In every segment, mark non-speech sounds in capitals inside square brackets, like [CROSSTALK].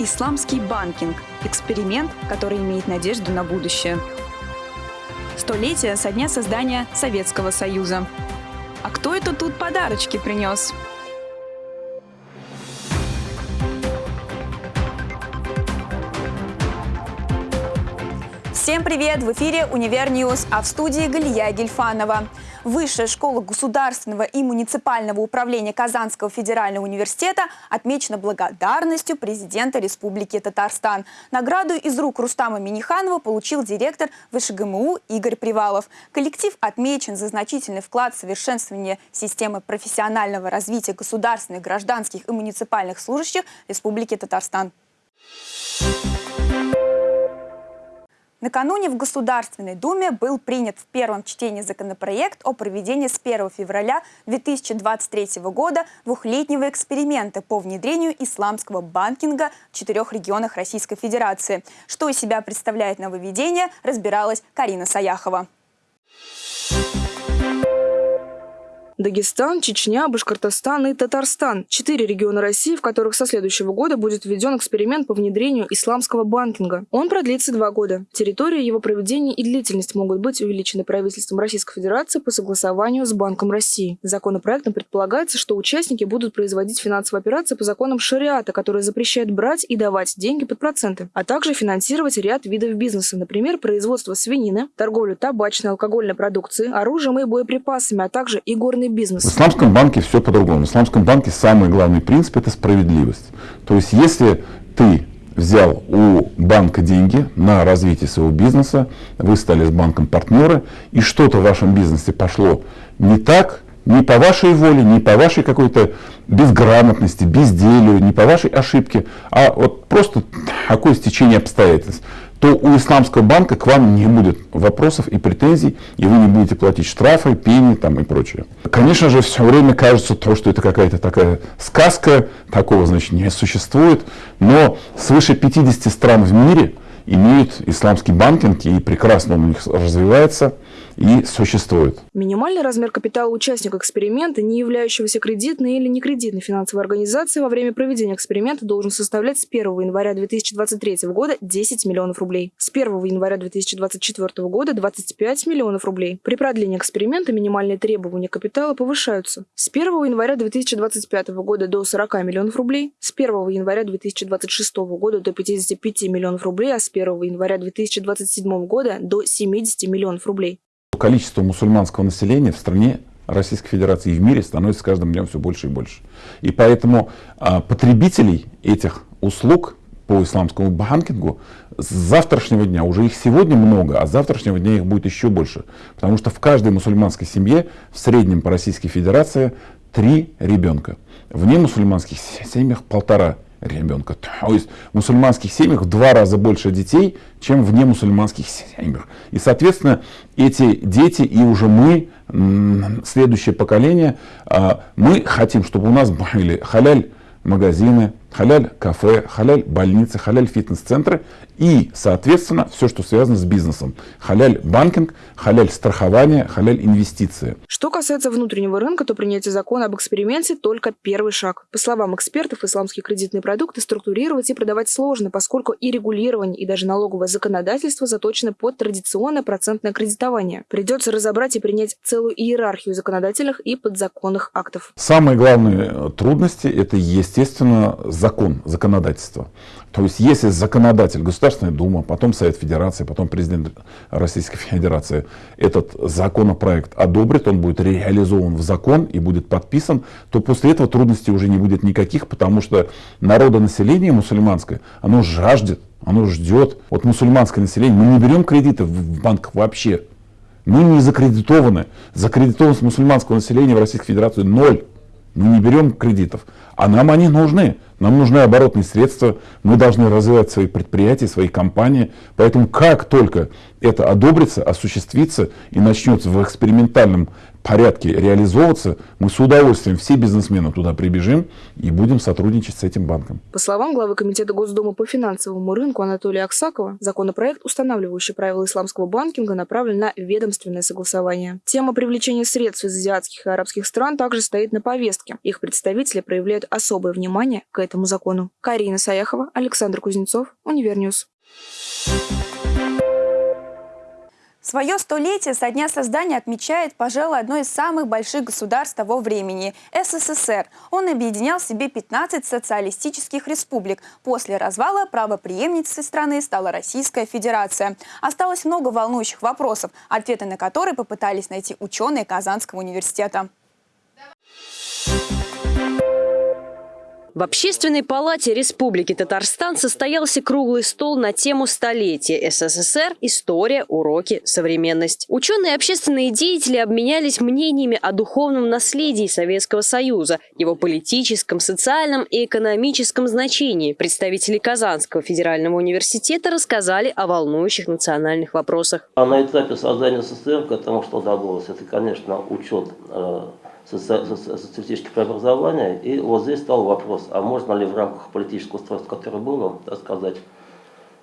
Исламский банкинг – эксперимент, который имеет надежду на будущее. Столетие со дня создания Советского Союза. А кто это тут подарочки принес? Всем привет! В эфире «Универ News», а в студии Галия Гельфанова. Высшая школа государственного и муниципального управления Казанского федерального университета отмечена благодарностью президента Республики Татарстан. Награду из рук Рустама Миниханова получил директор ВШГМУ Игорь Привалов. Коллектив отмечен за значительный вклад в совершенствование системы профессионального развития государственных, гражданских и муниципальных служащих Республики Татарстан. Накануне в Государственной Думе был принят в первом чтении законопроект о проведении с 1 февраля 2023 года двухлетнего эксперимента по внедрению исламского банкинга в четырех регионах Российской Федерации. Что из себя представляет нововведение, разбиралась Карина Саяхова. Дагестан, Чечня, Башкортостан и Татарстан – четыре региона России, в которых со следующего года будет введен эксперимент по внедрению исламского банкинга. Он продлится два года. Территория его проведения и длительность могут быть увеличены правительством Российской Федерации по согласованию с Банком России. Законопроектом предполагается, что участники будут производить финансовые операции по законам шариата, которые запрещают брать и давать деньги под проценты, а также финансировать ряд видов бизнеса, например, производство свинины, торговлю табачной, алкогольной продукцией, оружием и боеприпасами, а также и государственный бизнес. В исламском банке все по-другому. В исламском банке самый главный принцип – это справедливость. То есть, если ты взял у банка деньги на развитие своего бизнеса, вы стали с банком партнеры, и что-то в вашем бизнесе пошло не так, не по вашей воле, не по вашей какой-то безграмотности, безделию, не по вашей ошибке, а вот просто такое стечение обстоятельств то у исламского банка к вам не будет вопросов и претензий, и вы не будете платить штрафы, пени там, и прочее. Конечно же, все время кажется то, что это какая-то такая сказка, такого, значит, не существует, но свыше 50 стран в мире имеют исламский банкинг, и прекрасно он у них развивается – и существует. Минимальный размер капитала участника эксперимента, не являющегося кредитной или некредитной финансовой организацией во время проведения эксперимента должен составлять с 1 января 2023 года 10 миллионов рублей. С 1 января 2024 года 25 миллионов рублей. При продлении эксперимента минимальные требования капитала повышаются. С 1 января 2025 года до 40 миллионов рублей, с 1 января 2026 года до 55 миллионов рублей, а с 1 января 2027 года до 70 миллионов рублей. Количество мусульманского населения в стране Российской Федерации и в мире становится с каждым днем все больше и больше. И поэтому а, потребителей этих услуг по исламскому банкингу с завтрашнего дня, уже их сегодня много, а с завтрашнего дня их будет еще больше. Потому что в каждой мусульманской семье в среднем по Российской Федерации три ребенка. В немусульманских семьях полтора ребенка. То есть в мусульманских семьях в два раза больше детей, чем в немусульманских семьях. И, соответственно, эти дети и уже мы, следующее поколение, а, мы хотим, чтобы у нас были халяль магазины, халяль кафе, халяль больницы, халяль фитнес-центры и, соответственно, все, что связано с бизнесом. Халяль банкинг, халяль страхование, халяль инвестиции. Что касается внутреннего рынка, то принятие закона об эксперименте только первый шаг. По словам экспертов, исламские кредитные продукты структурировать и продавать сложно, поскольку и регулирование, и даже налоговое законодательство заточены под традиционное процентное кредитование. Придется разобрать и принять целую иерархию законодательных и подзаконных актов. Самые главные трудности – это, естественно, закон, законодательство. То есть, если законодатель, Государственная Дума, потом Совет Федерации, потом президент Российской Федерации этот законопроект одобрит, он будет реализован в закон и будет подписан, то после этого трудностей уже не будет никаких, потому что народонаселение мусульманское, оно жаждет, оно ждет. Вот мусульманское население, мы не берем кредиты в банках вообще. Мы не закредитованы. Закредитованность мусульманского населения в Российской Федерации ноль. Мы не берем кредитов. А нам они нужны. Нам нужны оборотные средства, мы должны развивать свои предприятия, свои компании. Поэтому как только это одобрится, осуществится и начнется в экспериментальном порядке реализовываться, мы с удовольствием, все бизнесмены туда прибежим и будем сотрудничать с этим банком. По словам главы Комитета Госдумы по финансовому рынку Анатолия Аксакова, законопроект, устанавливающий правила исламского банкинга, направлен на ведомственное согласование. Тема привлечения средств из азиатских и арабских стран также стоит на повестке. Их представители проявляют особое внимание к этому закону. Карина Саяхова, Александр Кузнецов, Универ News. Свое столетие со дня создания отмечает, пожалуй, одно из самых больших государств того времени – СССР. Он объединял в себе 15 социалистических республик. После развала правоприемницей страны стала Российская Федерация. Осталось много волнующих вопросов, ответы на которые попытались найти ученые Казанского университета. В Общественной палате Республики Татарстан состоялся круглый стол на тему столетия СССР «История, уроки, современность». Ученые и общественные деятели обменялись мнениями о духовном наследии Советского Союза, его политическом, социальном и экономическом значении. Представители Казанского федерального университета рассказали о волнующих национальных вопросах. А на этапе создания СССР к этому что добавилось? Это, конечно, учет э, социалистических преобразований. И вот здесь стал вопрос, а можно ли в рамках политического устройства, которое было, так сказать,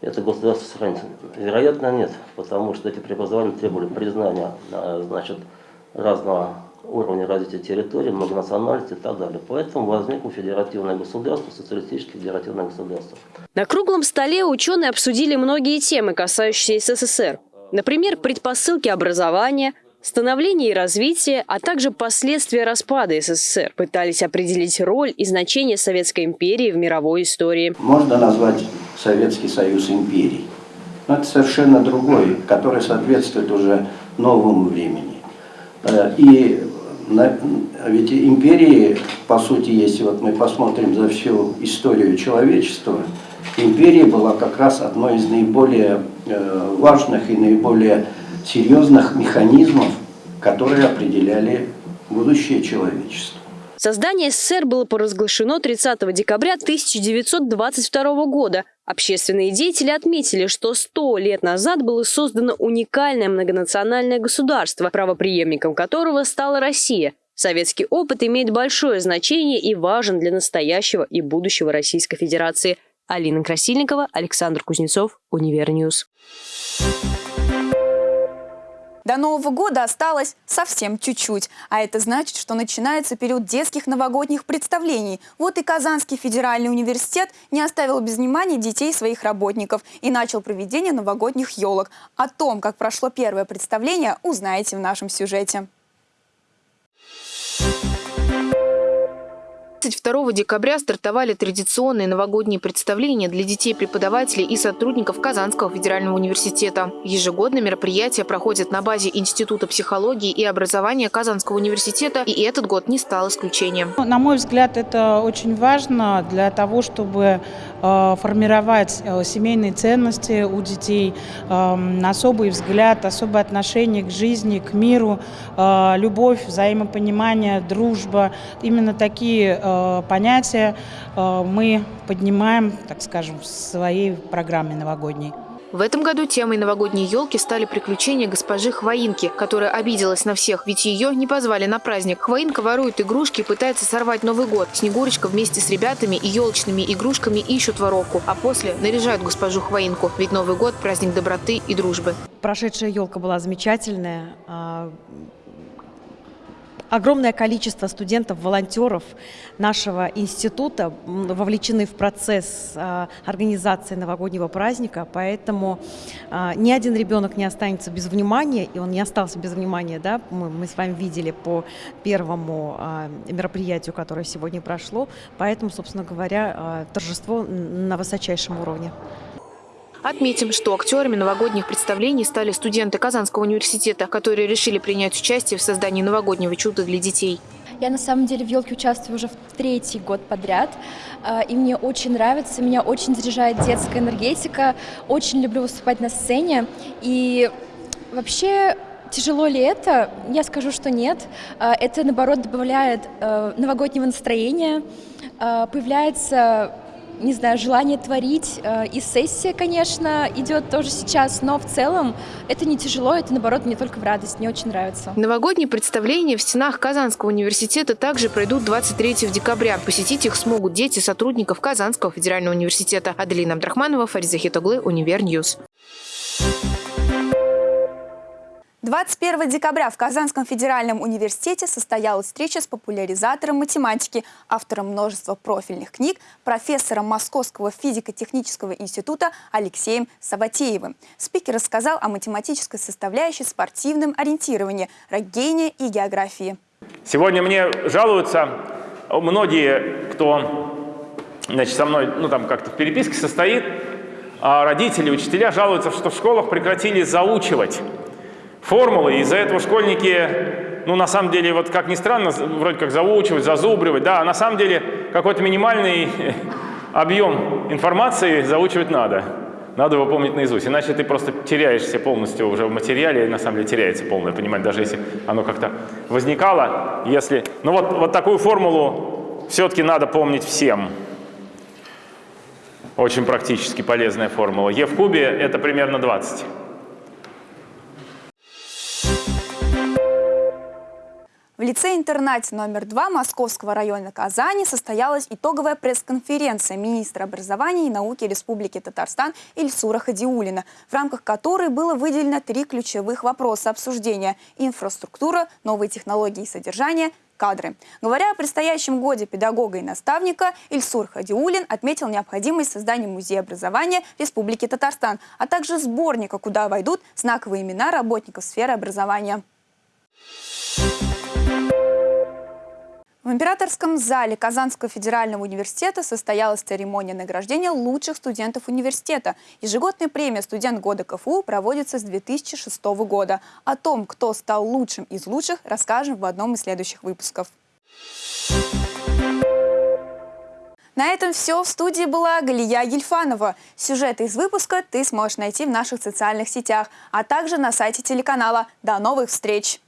это государство сохранить? Вероятно, нет, потому что эти преобразования требовали признания а, значит, разного уровня развития территории, многонациональности и так далее. Поэтому возникло федеративное государство, социалистическое федеративное государство. На круглом столе ученые обсудили многие темы, касающиеся СССР. Например, предпосылки образования, Становление и развитие, а также последствия распада СССР пытались определить роль и значение Советской империи в мировой истории. Можно назвать Советский Союз империей. Но это совершенно другой, который соответствует уже новому времени. Э, и ведь империи, по сути, если вот мы посмотрим за всю историю человечества, империя была как раз одной из наиболее э, важных и наиболее серьезных механизмов, которые определяли будущее человечества. Создание СССР было поразглашено 30 декабря 1922 года. Общественные деятели отметили, что 100 лет назад было создано уникальное многонациональное государство, правоприемником которого стала Россия. Советский опыт имеет большое значение и важен для настоящего и будущего Российской Федерации. Алина Красильникова, Александр Кузнецов, Универ News. До Нового года осталось совсем чуть-чуть, а это значит, что начинается период детских новогодних представлений. Вот и Казанский федеральный университет не оставил без внимания детей своих работников и начал проведение новогодних елок. О том, как прошло первое представление, узнаете в нашем сюжете. 22 декабря стартовали традиционные новогодние представления для детей, преподавателей и сотрудников Казанского федерального университета. Ежегодно мероприятия проходят на базе Института психологии и образования Казанского университета, и этот год не стал исключением. На мой взгляд, это очень важно для того, чтобы э, формировать э, семейные ценности у детей, эм, особый взгляд, особое отношение к жизни, к миру, э, любовь, взаимопонимание, дружба. Именно такие понятия э, мы поднимаем, так скажем, в своей программе новогодней. В этом году темой новогодней елки стали приключения госпожи Хвоинки, которая обиделась на всех, ведь ее не позвали на праздник. Хвоинка ворует игрушки и пытается сорвать Новый год. Снегурочка вместе с ребятами и елочными игрушками ищут воровку, а после наряжают госпожу Хвоинку, ведь Новый год – праздник доброты и дружбы. Прошедшая елка была замечательная. Огромное количество студентов, волонтеров нашего института вовлечены в процесс а, организации новогоднего праздника, поэтому а, ни один ребенок не останется без внимания, и он не остался без внимания, да, мы, мы с вами видели по первому а, мероприятию, которое сегодня прошло, поэтому, собственно говоря, торжество на высочайшем уровне. Отметим, что актерами новогодних представлений стали студенты Казанского университета, которые решили принять участие в создании новогоднего чуда для детей. Я на самом деле в елке участвую уже в третий год подряд, а, и мне очень нравится, меня очень заряжает детская энергетика, очень люблю выступать на сцене, и вообще Тяжело ли это? Я скажу, что нет. А, это, наоборот, добавляет э, новогоднего настроения, появляется не знаю, желание творить. Э, и сессия, конечно, идет тоже сейчас, но в целом это не тяжело, это, наоборот, мне только в радость, мне очень нравится. Новогодние представления в стенах Казанского университета также пройдут 23 декабря. Посетить их смогут дети сотрудников Казанского федерального университета. Аделина Абдрахманова, Фариза Хитоглы, Универ News. 21 декабря в Казанском федеральном университете состоялась встреча с популяризатором математики, автором множества профильных книг, профессором Московского физико-технического института Алексеем Саватеевым. Спикер рассказал о математической составляющей спортивном ориентировании, рогения и географии. Сегодня мне жалуются многие, кто значит, со мной ну, там как-то в переписке состоит, а родители, учителя жалуются, что в школах прекратили заучивать формулы. Из-за этого школьники, ну, на самом деле, вот как ни странно, вроде как заучивать, зазубривать, да, а на самом деле какой-то минимальный [LAUGHS] объем информации заучивать надо. Надо его помнить наизусть, иначе ты просто теряешься полностью уже в материале, и на самом деле теряется полное понимание, даже если оно как-то возникало. Если... Ну вот, вот такую формулу все-таки надо помнить всем. Очень практически полезная формула. Е в кубе – это примерно 20. В лице-интернате номер 2 Московского района Казани состоялась итоговая пресс-конференция министра образования и науки Республики Татарстан Ильсура Хадиулина, в рамках которой было выделено три ключевых вопроса обсуждения – инфраструктура, новые технологии и содержание, кадры. Говоря о предстоящем годе педагога и наставника, Ильсур Хадиулин отметил необходимость создания музея образования Республики Татарстан, а также сборника, куда войдут знаковые имена работников сферы образования. В императорском зале Казанского федерального университета состоялась церемония награждения лучших студентов университета. Ежегодная премия «Студент года КФУ» проводится с 2006 года. О том, кто стал лучшим из лучших, расскажем в одном из следующих выпусков. На этом все. В студии была Галия Гельфанова. Сюжеты из выпуска ты сможешь найти в наших социальных сетях, а также на сайте телеканала. До новых встреч!